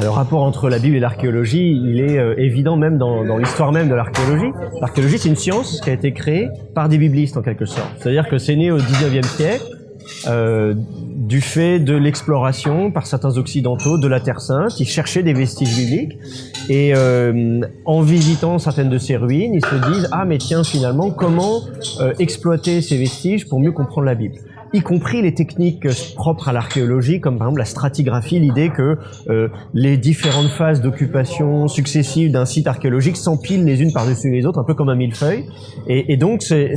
Le rapport entre la Bible et l'archéologie, il est euh, évident même dans, l'histoire même de l'archéologie. L'archéologie, c'est une science qui a été créée par des biblistes en quelque sorte. C'est-à-dire que c'est né au 19e siècle euh, du fait de l'exploration par certains occidentaux de la Terre Sainte. Ils cherchaient des vestiges bibliques et euh, en visitant certaines de ces ruines, ils se disent ah mais tiens finalement comment euh, exploiter ces vestiges pour mieux comprendre la Bible? Y compris les techniques propres à l'archéologie, comme par exemple la stratigraphie, l'idée que euh, les différentes phases d'occupation successives d'un site archéologique s'empilent les unes par-dessus les autres, un peu comme un millefeuille. Et, donc, c'est,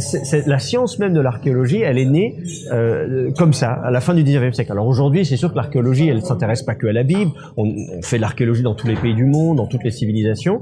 la science même de l'archéologie, elle est née euh, comme ça, à la fin du 19e siècle. Alors aujourd'hui, c'est sûr que l'archéologie, elle s'intéresse pas que à la Bible. On, on fait de l'archéologie dans tous les pays du monde, dans toutes les civilisations.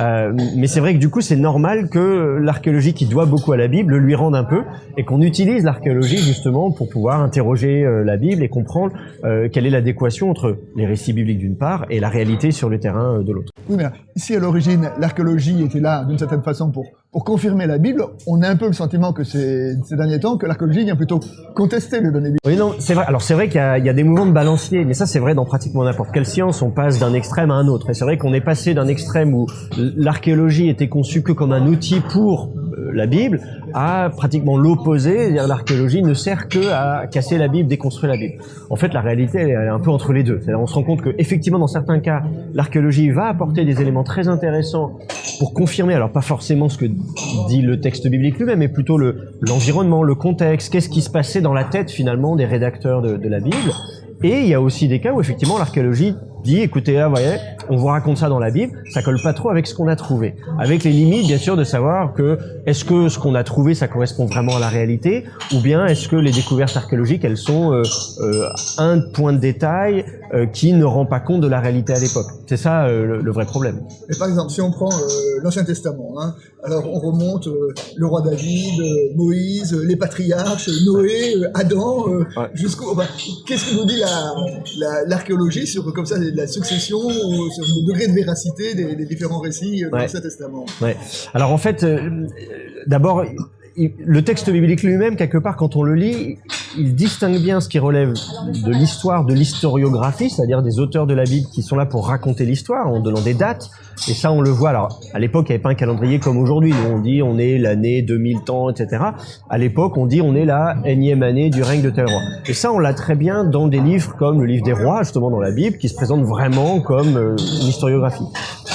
Euh, mais c'est vrai que du coup, c'est normal que l'archéologie, qui doit beaucoup à la Bible, lui rende un peu, et qu'on utilise l'archéologie justement pour pouvoir interroger euh, la Bible et comprendre euh, quelle est l'adéquation entre les récits bibliques d'une part et la réalité sur le terrain de l'autre. Oui, mais à l'origine, l'archéologie était là d'une certaine façon pour pour confirmer la Bible. On a un peu le sentiment que ces, ces derniers temps que l'archéologie vient plutôt contester les données bibliques. Oui, non, c'est vrai. Alors c'est vrai qu'il y, y, a des mouvements de balancier, mais ça c'est vrai dans pratiquement n'importe quelle science. On passe d'un extrême à un autre. Et c'est vrai qu'on est passé d'un extrême où l'archéologie était conçue que comme un outil pour la Bible à pratiquement l'opposé, l'archéologie ne sert que à casser la Bible, déconstruire la Bible. En fait, la réalité, elle est un peu entre les deux. C'est-à-dire, on se rend compte que, effectivement, dans certains cas, l'archéologie va apporter des éléments très intéressants pour confirmer, alors pas forcément ce que dit le texte biblique lui-même, mais plutôt l'environnement, le, contexte, qu'est-ce qui se passait dans la tête finalement des rédacteurs de la Bible. Et il y a aussi des cas où effectivement l'archéologie dit, écoutez là, voyez, on vous raconte ça dans la Bible, ça colle pas trop avec ce qu'on a trouvé. Avec les limites, bien sûr, de savoir que est-ce que ce qu'on a trouvé, ça correspond vraiment à la réalité, ou bien est-ce que les découvertes archéologiques, elles sont euh, euh, un point de détail euh, qui ne rend pas compte de la réalité à l'époque. C'est ça euh, le, le, vrai problème. Et par exemple, si on prend euh, l'Ancien Testament, hein, alors on remonte le roi David, Moïse, les patriarches, Noé, Adam, ouais. jusqu'au... Enfin, Qu'est-ce que nous dit l'archéologie la, la, sur comme ça la succession, sur le degré de véracité des, des différents récits de ouais. l'Ancien Testament ouais. Alors en fait, d'abord, le texte biblique lui-même, quelque part, quand on le lit, il distingue bien ce qui relève de l'histoire, de l'historiographie, c'est-à-dire des auteurs de la Bible qui sont là pour raconter l'histoire en donnant des dates. Et ça, on le voit. Alors, à l'époque, il n'y avait pas un calendrier comme aujourd'hui. On dit on est l'année 2000 temps, etc. À l'époque, on dit on est la énième année du règne de tel roi. Et ça, on l'a très bien dans des livres comme le livre des rois, justement dans la Bible, qui se présente vraiment comme euh, une historiographie.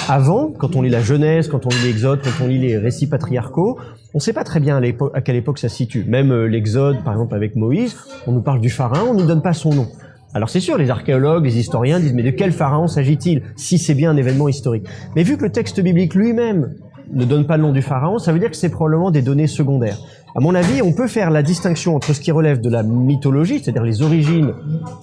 Avant, quand on lit la Genèse, quand on lit l'Exode, quand on lit les récits patriarcaux, on ne sait pas très bien à, quelle époque ça situe. Même euh, l'Exode, par exemple, avec Moïse, on nous parle du pharaon, on ne nous donne pas son nom. Alors c'est sûr, les archéologues, les historiens disent mais de quel pharaon s'agit-il si c'est bien un événement historique? Mais vu que le texte biblique lui-même ne donne pas le nom du pharaon, ça veut dire que c'est probablement des données secondaires. À mon avis, on peut faire la distinction entre ce qui relève de la mythologie, c'est-à-dire les origines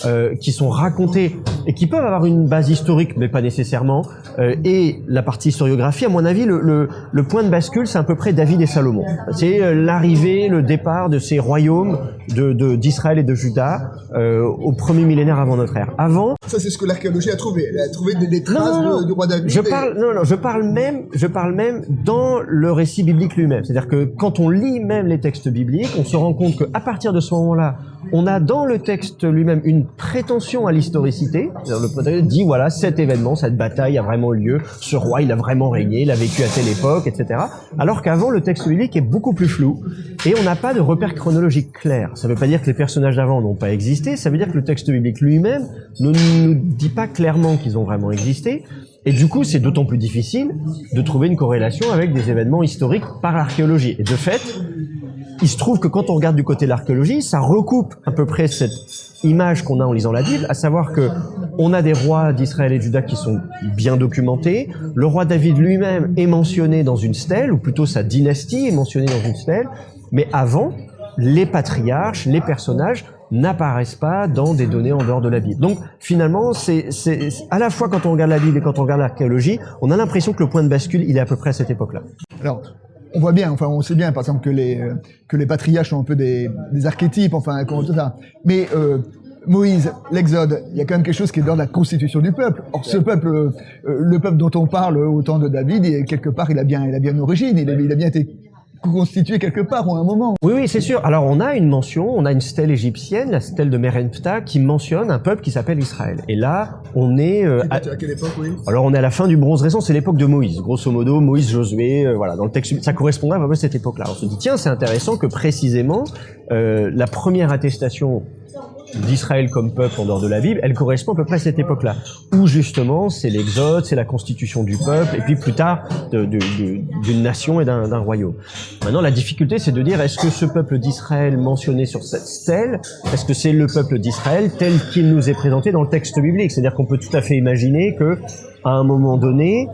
euh, qui sont racontées et qui peuvent avoir une base historique, mais pas nécessairement, euh, et la partie historiographie. À mon avis, le, le, le point de bascule, c'est à peu près David et Salomon. C'est euh, l'arrivée, le départ de ces royaumes d'Israël de, et de Juda au premier millénaire avant notre ère. Avant, ça c'est ce que l'archéologie a trouvé. Elle a trouvé des, des traces non, non, non. du roi David. Je parle, non, non, je parle même, je parle même dans le récit biblique lui-même. C'est-à-dire que quand on lit même les textes bibliques, on se rend compte qu'à partir de ce moment-là, on a dans le texte lui-même une prétention à l'historicité. Le dit voilà, cet événement, cette bataille a vraiment lieu, ce roi il a vraiment régné, il a vécu à telle époque, etc. Alors qu'avant, le texte biblique est beaucoup plus flou et on n'a pas de repère chronologique clair. Ça ne veut pas dire que les personnages d'avant n'ont pas existé, ça veut dire que le texte biblique lui-même ne nous dit pas clairement qu'ils ont vraiment existé. Et du coup, c'est d'autant plus difficile de trouver une corrélation avec des événements historiques par l'archéologie. Et de fait, il se trouve que quand on regarde du côté de l'archéologie, ça recoupe à peu près cette image qu'on a en lisant la Bible, à savoir que on a des rois d'Israël et de Juda qui sont bien documentés. Le roi David lui-même est mentionné dans une stèle, ou plutôt sa dynastie est mentionnée dans une stèle. Mais avant, les patriarches, les personnages n'apparaissent pas dans des données en dehors de la Bible. Donc finalement, c'est à la fois quand on regarde la Bible et quand on regarde l'archéologie, on a l'impression que le point de bascule, il est à peu près à cette époque-là. Alors, on voit bien, enfin, on sait bien, par exemple, que les que les patriarches sont un peu des, des archétypes, enfin, tout ça. Mais euh, Moïse, l'Exode, il y a quand même quelque chose qui est dans la constitution du peuple. Or, ce peuple, euh, le peuple dont on parle au temps de David, quelque part, il a bien, il a bien une origine, il a bien été constitué quelque part ou à un moment. Oui, oui, c'est sûr. Alors on a une mention, on a une stèle égyptienne, la stèle de Merenptah, qui mentionne un peuple qui s'appelle Israël. Et là, on est... Euh, à... quelle époque, oui? Alors on est à la fin du bronze récent, c'est l'époque de Moïse. Grosso modo, Moïse, Josué, euh, voilà, dans le texte, ça correspondrait à cette époque-là. On se dit, tiens, c'est intéressant que précisément, euh, la première attestation d'Israël comme peuple en dehors de la Bible, elle correspond à peu près à cette époque-là, où justement c'est l'exode, c'est la constitution du peuple, et puis plus tard d'une nation et d'un royaume. Maintenant, la difficulté, c'est de dire est-ce que ce peuple d'Israël mentionné sur cette stèle, est-ce que c'est le peuple d'Israël tel qu'il nous est présenté dans le texte biblique? C'est-à-dire qu'on peut tout à fait imaginer que à un moment donné,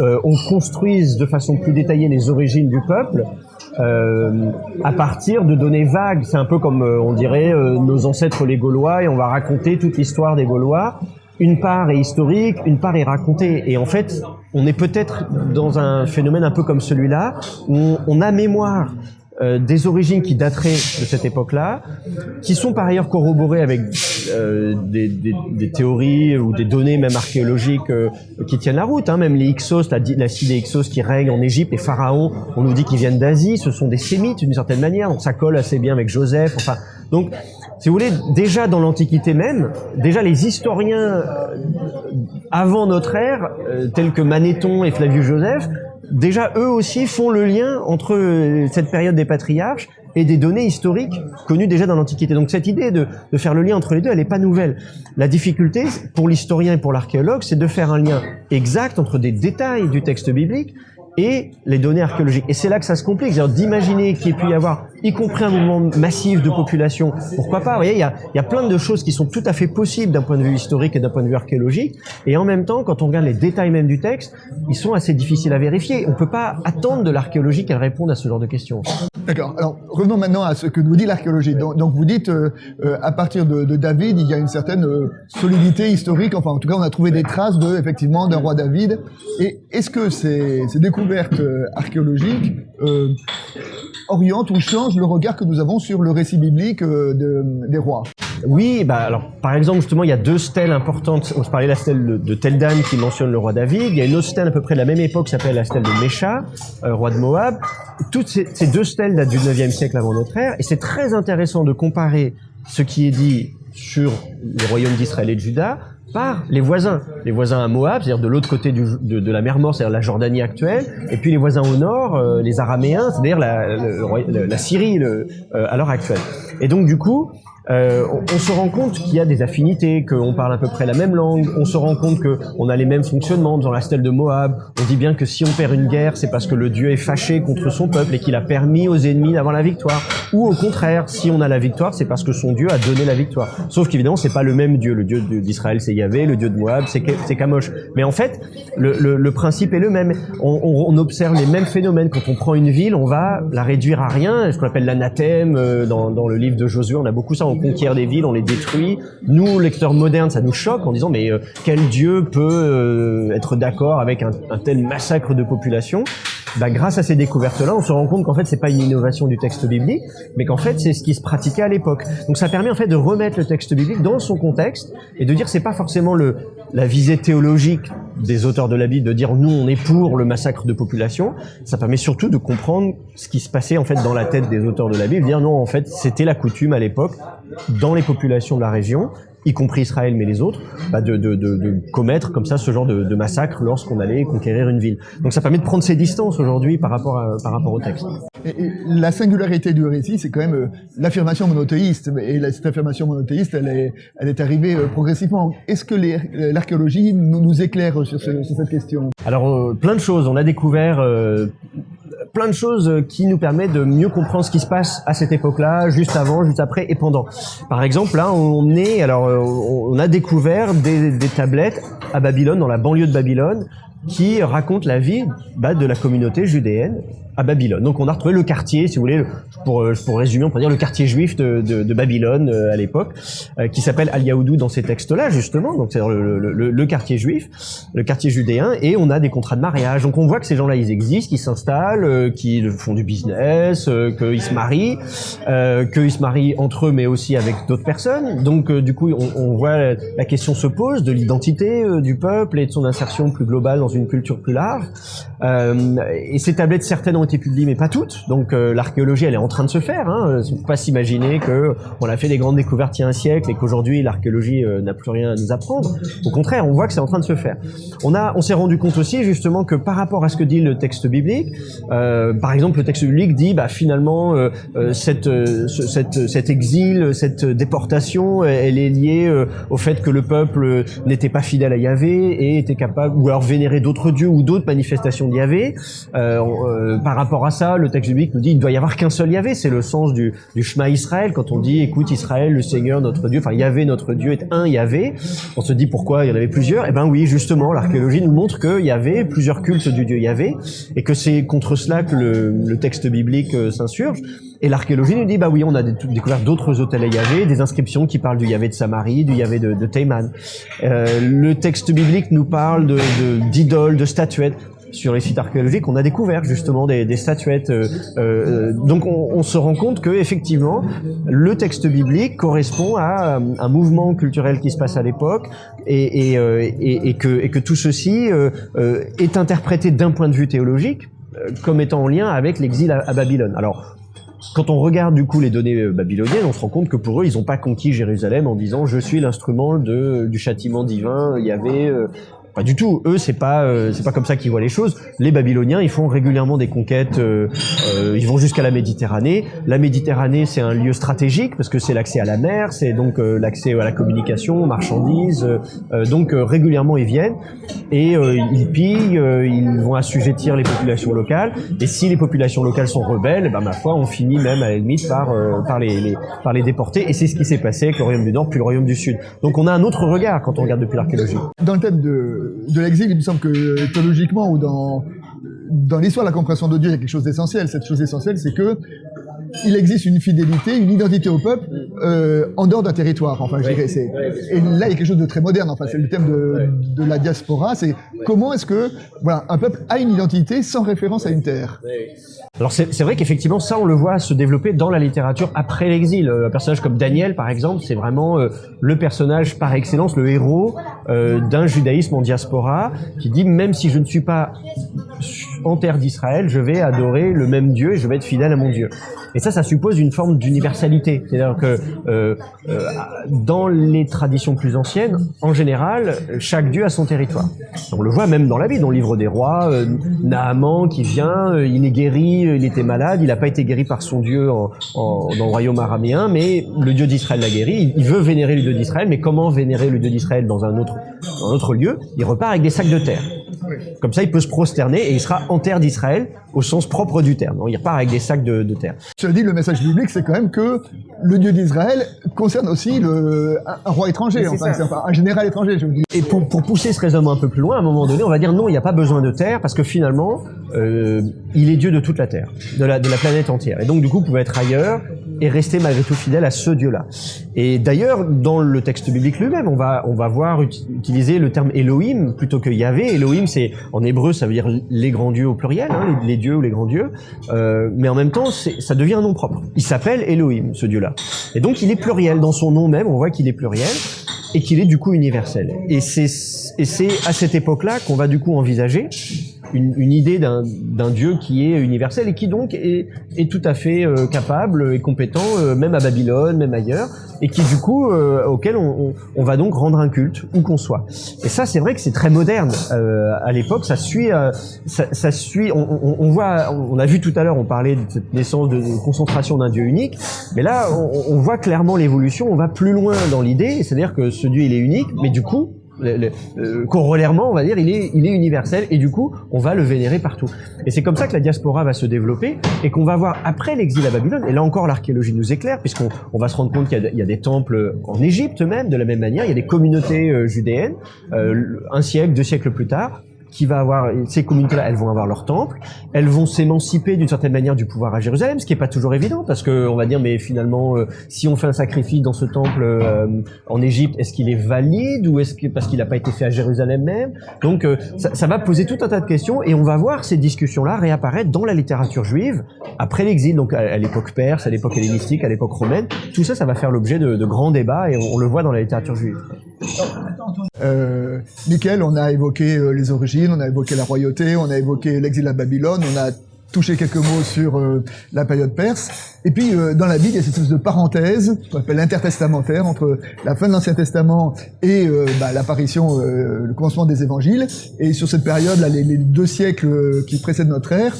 euh, on construise de façon plus détaillée les origines du peuple, euh, à partir de données vagues. C'est un peu comme euh, on dirait euh, nos ancêtres les Gaulois et on va raconter toute l'histoire des Gaulois. Une part est historique, une part est racontée. Et en fait, on est peut-être dans un phénomène un peu comme celui-là, où on a mémoire euh, des origines qui dateraient de cette époque-là, qui sont par ailleurs corroborées avec euh, des, théories ou des données même archéologiques euh, qui tiennent la route. Hein. Même les Hyksos, la, la des Hyksos qui règnent en Égypte, les pharaons, on nous dit qu'ils viennent d'Asie, ce sont des sémites d'une certaine manière, donc ça colle assez bien avec Joseph. Enfin, donc, si vous voulez, déjà dans l'Antiquité même, déjà les historiens avant notre ère, tels que Manéthon et Flavius Joseph, déjà eux aussi font le lien entre euh, cette période des patriarches et des données historiques connues déjà dans l'Antiquité. Donc cette idée de, de, faire le lien entre les deux, elle n'est pas nouvelle. La difficulté pour l'historien et pour l'archéologue, c'est de faire un lien exact entre des détails du texte biblique et les données archéologiques. Et c'est là que ça se complique, d'imaginer qu'il ait pu y avoir, y compris un mouvement massif de population, pourquoi pas, vous voyez, il y a, y a plein de choses qui sont tout à fait possibles d'un point de vue historique et d'un point de vue archéologique, et en même temps, quand on regarde les détails même du texte, ils sont assez difficiles à vérifier. On peut pas attendre de l'archéologie qu'elle réponde à ce genre de questions. D'accord. Alors, revenons maintenant à ce que nous dit l'archéologie. Donc, vous dites, euh, euh, à partir de, David, il y a une certaine euh, solidité historique, enfin, en tout cas, on a trouvé des traces de, effectivement, d'un roi David. Et est-ce que ces, découvertes découverte euh, archéologique euh, oriente ou change le regard que nous avons sur le récit biblique de, des rois? Oui, bah alors par exemple justement il y a deux stèles importantes. On se parlait de la stèle de, Teldan qui mentionne le roi David. Il y a une autre stèle à peu près de la même époque qui s'appelle la stèle de Mécha, roi de Moab. Toutes ces, deux stèles datent du 9e siècle avant notre ère et c'est très intéressant de comparer ce qui est dit sur les royaumes d'Israël et de Juda par les voisins. Les voisins à Moab, c'est-à-dire de l'autre côté de, la mer Morte, c'est-à-dire la Jordanie actuelle, et puis les voisins au nord, euh, les Araméens, c'est-à-dire la, la, Syrie euh, à l'heure actuelle. Et donc du coup, euh, on, se rend compte qu'il y a des affinités, qu'on parle à peu près la même langue, on se rend compte qu'on a les mêmes fonctionnements dans la stèle de Moab. On dit bien que si on perd une guerre, c'est parce que le Dieu est fâché contre son peuple et qu'il a permis aux ennemis d'avoir la victoire. Ou au contraire, si on a la victoire, c'est parce que son Dieu a donné la victoire. Sauf qu'évidemment, c'est pas le même Dieu. Le Dieu d'Israël, c'est Yahvé, le Dieu de Moab, c'est Kamosh. Mais en fait, le, principe est le même. On, observe les mêmes phénomènes. Quand on prend une ville, on va la réduire à rien, ce qu'on appelle l'anathème. Euh, dans, le livre de Josué, on a beaucoup ça conquiert des villes, on les détruit. Nous, lecteurs modernes, ça nous choque en disant mais euh, quel dieu peut euh, être d'accord avec un, tel massacre de population? Bah, grâce à ces découvertes-là, on se rend compte qu'en fait, c'est pas une innovation du texte biblique, mais qu'en fait, c'est ce qui se pratiquait à l'époque. Donc, ça permet en fait de remettre le texte biblique dans son contexte et de dire c'est pas forcément le la visée théologique des auteurs de la Bible, de dire nous on est pour le massacre de population. Ça permet surtout de comprendre ce qui se passait en fait dans la tête des auteurs de la Bible, dire non en fait c'était la coutume à l'époque dans les populations de la région y compris Israël mais les autres, bah de, de, de, de, commettre comme ça ce genre de, massacre lorsqu'on allait conquérir une ville. Donc ça permet de prendre ses distances aujourd'hui par rapport à, par rapport au texte. Et, la singularité du récit, c'est quand même euh, l'affirmation monothéiste. Et cette affirmation monothéiste, elle est, elle est arrivée euh, progressivement. Est-ce que l'archéologie nous, nous, éclaire sur, ce, sur, cette question? Alors euh, plein de choses. On a découvert plein de choses qui nous permettent de mieux comprendre ce qui se passe à cette époque-là, juste avant, juste après et pendant. Par exemple, là, on est, alors, euh, on a découvert des, des tablettes à Babylone, dans la banlieue de Babylone, qui racontent la vie bah, de la communauté judéenne à Babylone. Donc on a retrouvé le quartier, si vous voulez, pour, euh, pour résumer, on pourrait dire le quartier juif de, Babylone euh, à l'époque, euh, qui s'appelle Al-Yahoudou dans ces textes-là, justement, donc c'est le, le, le, quartier juif, le quartier judéen, et on a des contrats de mariage. Donc on voit que ces gens-là, ils existent, qu'ils s'installent, qu'ils font du business, qu'ils se marient, qu'ils se marient entre eux, mais aussi avec d'autres personnes. Donc du coup, on, on, voit la question se pose de l'identité du peuple et de son insertion plus globale dans une culture plus large. et ces tablettes certaines été publiées, mais pas toutes. Donc euh, l'archéologie, elle est en train de se faire. Hein. Il faut pas s'imaginer que on a fait des grandes découvertes il y a un siècle et qu'aujourd'hui l'archéologie euh, n'a plus rien à nous apprendre. Au contraire, on voit que c'est en train de se faire. On on s'est rendu compte aussi justement que par rapport à ce que dit le texte biblique, euh, par exemple, le texte biblique dit, bah finalement, cette, cette, cet exil, cette déportation, elle est liée au fait que le peuple n'était pas fidèle à Yahvé et était capable, ou alors vénérer d'autres dieux ou d'autres manifestations de Yahvé. Euh, euh, par rapport à ça, le texte biblique nous dit il doit y avoir qu'un seul Yahvé. C'est le sens du, du Shema Israël quand on dit écoute Israël, le Seigneur notre Dieu, enfin Yahvé notre Dieu est un Yahvé. On se dit pourquoi il y en avait plusieurs Eh ben oui, justement, l'archéologie nous montre qu'il y avait plusieurs cultes du Dieu Yahvé et que c'est contre cela que le, le texte biblique euh, s'insurge. Et l'archéologie nous dit, bah oui, on a découvert d'autres hôtels à Yahvé, des inscriptions qui parlent du Yahvé de Samarie, du Yahvé de, de Théman. Euh, le texte biblique nous parle d'idoles, de, de statuettes sur les sites archéologiques, on a découvert justement des, statuettes. Euh, euh, donc on, se rend compte que effectivement, le texte biblique correspond à euh, un mouvement culturel qui se passe à l'époque et, que, tout ceci est interprété d'un point de vue théologique comme étant en lien avec l'exil à, Babylone. Alors quand on regarde du coup les données babyloniennes, on se rend compte que pour eux, ils n'ont pas conquis Jérusalem en disant je suis l'instrument du châtiment divin. Il y avait pas du tout. Eux, c'est pas euh, c'est pas comme ça qu'ils voient les choses. Les Babyloniens, ils font régulièrement des conquêtes. Euh, euh, ils vont jusqu'à la Méditerranée. La Méditerranée, c'est un lieu stratégique parce que c'est l'accès à la mer, c'est donc l'accès à la communication, aux marchandises. donc régulièrement, ils viennent et ils pillent. ils vont assujettir les populations locales. Et si les populations locales sont rebelles, ben ma foi, on finit même à la limite par par les, les, par les déporter. Et c'est ce qui s'est passé avec le royaume du Nord puis le royaume du Sud. Donc on a un autre regard quand on regarde depuis l'archéologie. Dans le de de l'exil, il me semble que théologiquement ou dans, dans l'histoire de la compréhension de Dieu, il y a quelque chose d'essentiel. Cette chose essentielle, c'est que il existe une fidélité, une identité au peuple euh, en dehors d'un territoire. Enfin, je dirais, c'est, et là, il y a quelque chose de très moderne. Enfin, c'est le thème de, de la diaspora. C'est comment est-ce que voilà, un peuple a une identité sans référence à une terre. Alors c'est vrai qu'effectivement ça on le voit se développer dans la littérature après l'exil. Un personnage comme Daniel par exemple, c'est vraiment euh, le personnage par excellence, le héros euh, d'un judaïsme en diaspora qui dit même si je ne suis pas en terre d'Israël, je vais adorer le même Dieu et je vais être fidèle à mon Dieu. Et ça, ça suppose une forme d'universalité. C'est-à-dire que euh, euh, dans les traditions plus anciennes, en général, chaque dieu a son territoire. On le voit même dans la Bible, dans le livre des rois, euh, Naaman qui vient, il est guéri, il était malade, il n'a pas été guéri par son dieu dans le royaume araméen, mais le dieu d'Israël l'a guéri. Il, veut vénérer le dieu d'Israël, mais comment vénérer le dieu d'Israël dans un autre lieu? Il repart avec des sacs de terre. Comme ça, il peut se prosterner et il sera en terre d'Israël au sens propre du terme. Donc, il repart avec des sacs de, de terre. Je dis, le message biblique, c'est quand même que le Dieu d'Israël concerne aussi le, un roi étranger, enfin, enfin, un général étranger, je dire. Et pour, pour pousser ce raisonnement un peu plus loin, à un moment donné, on va dire non, il n'y a pas besoin de terre parce que finalement, euh, il est Dieu de toute la terre, de la, de la planète entière. Et donc, du coup, vous pouvez être ailleurs et rester malgré tout fidèle à ce Dieu-là. Et d'ailleurs, dans le texte biblique lui-même, on va, on va voir utiliser le terme Elohim plutôt que Yahvé. Elohim, c'est en hébreu, ça veut dire les grands dieux au pluriel, hein, les, dieux ou les grands dieux. Euh, mais en même temps, ça devient un nom propre. Il s'appelle Elohim, ce Dieu-là. Et donc, il est pluriel dans son nom même. On voit qu'il est pluriel et qu'il est du coup universel. Et c'est et c'est à cette époque-là qu'on va du coup envisager une, une idée d'un Dieu qui est universel et qui donc est, est tout à fait euh, capable et compétent, euh, même à Babylone, même ailleurs, et qui du coup, euh, auquel on, on, on, va donc rendre un culte, où qu'on soit. Et ça, c'est vrai que c'est très moderne. Euh, à l'époque, ça suit, ça, ça, suit. On, on, voit, on a vu tout à l'heure, on parlait de cette naissance de, de concentration d'un Dieu unique, mais là, on, voit clairement l'évolution. On va plus loin dans l'idée, c'est-à-dire que ce Dieu il est unique, mais du coup, le, euh, corollairement, on va dire, il est, universel et du coup, on va le vénérer partout. Et c'est comme ça que la diaspora va se développer et qu'on va voir après l'exil à Babylone. Et là encore, l'archéologie nous éclaire puisqu'on on va se rendre compte qu'il y, y, a des temples en Égypte même, de la même manière. Il y a des communautés euh, judéennes, euh, un siècle, deux siècles plus tard, qui va avoir ces communautés-là, elles vont avoir leur temple, elles vont s'émanciper d'une certaine manière du pouvoir à Jérusalem, ce qui est pas toujours évident parce que on va dire mais finalement euh, si on fait un sacrifice dans ce temple euh, en Égypte, est-ce qu'il est valide ou est-ce que parce qu'il n'a pas été fait à Jérusalem même? Donc euh, ça, ça, va poser tout un tas de questions et on va voir ces discussions-là réapparaître dans la littérature juive après l'exil, donc à, l'époque perse, à l'époque hellénistique, à l'époque romaine. Tout ça, ça va faire l'objet de, de, grands débats et on, le voit dans la littérature juive. Euh, on a évoqué les origines on a évoqué la royauté, on a évoqué l'exil à Babylone, on a toucher quelques mots sur euh, la période perse. Et puis euh, dans la Bible, il y a cette espèce de parenthèse qu'on appelle l'intertestamentaire entre la fin de l'Ancien Testament et euh, bah, l'apparition, le commencement des Évangiles. Et sur cette période, les, deux siècles qui précèdent notre ère,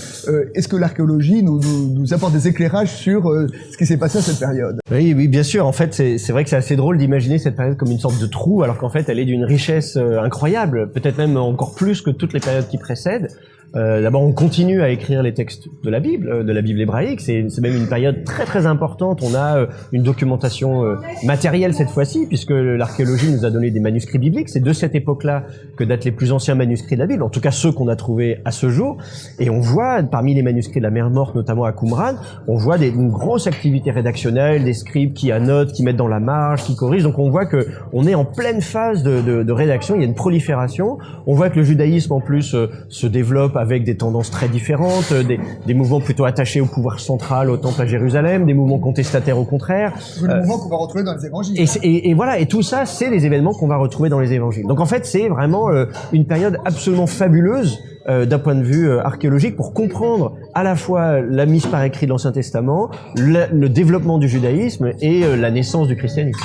est-ce que l'archéologie nous, nous, apporte des éclairages sur ce qui s'est passé à cette période? Oui, oui, bien sûr. En fait, c'est vrai que c'est assez drôle d'imaginer cette période comme une sorte de trou, alors qu'en fait, elle est d'une richesse incroyable, peut-être même encore plus que toutes les périodes qui précèdent. Euh, D'abord, on continue à écrire les textes de la Bible, euh, de la Bible hébraïque. C'est même une période très très importante. On a euh, une documentation matérielle cette fois-ci, puisque l'archéologie nous a donné des manuscrits bibliques. C'est de cette époque-là que datent les plus anciens manuscrits de la Bible, en tout cas ceux qu'on a trouvés à ce jour. Et on voit, parmi les manuscrits de la mer Morte, notamment à Qumran, on voit des, une grosse activité rédactionnelle, des scribes qui annotent, qui mettent dans la marge, qui corrigent. Donc on voit que on est en pleine phase de, de, de rédaction. Il y a une prolifération. On voit que le judaïsme en plus se développe avec des tendances très différentes, euh, des, des, mouvements plutôt attachés au pouvoir central, au temple à Jérusalem, des mouvements contestataires au contraire. Des euh, mouvements qu'on va retrouver dans les évangiles. Et, et, et voilà, et tout ça, c'est les événements qu'on va retrouver dans les évangiles. Donc en fait, c'est vraiment euh, une période absolument fabuleuse euh, d'un point de vue archéologique pour comprendre à la fois la mise par écrit de l'Ancien Testament, le, le, développement du judaïsme et la naissance du christianisme.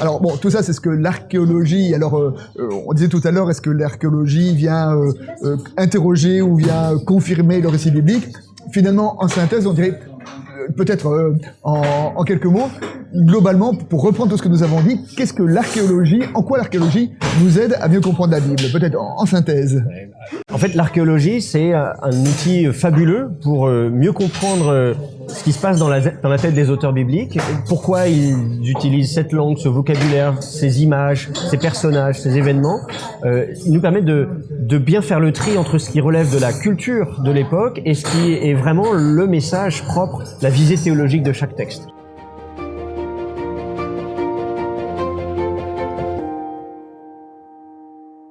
Alors bon, tout ça, c'est ce que l'archéologie. Alors, euh, euh, on disait tout à l'heure, est-ce que l'archéologie vient euh, interroger ou vient confirmer le récit biblique? Finalement, en synthèse, on dirait peut-être en, quelques mots, globalement, pour reprendre tout ce que nous avons dit, qu'est-ce que l'archéologie, en quoi l'archéologie nous aide à mieux comprendre la Bible? Peut-être en, synthèse. En fait, l'archéologie, c'est un outil fabuleux pour mieux comprendre ce qui se passe dans la, tête des auteurs bibliques, pourquoi ils utilisent cette langue, ce vocabulaire, ces images, ces personnages, ces événements, euh, nous permettent de, de bien faire le tri entre ce qui relève de la culture de l'époque et ce qui est vraiment le message propre, la visée théologique de chaque texte.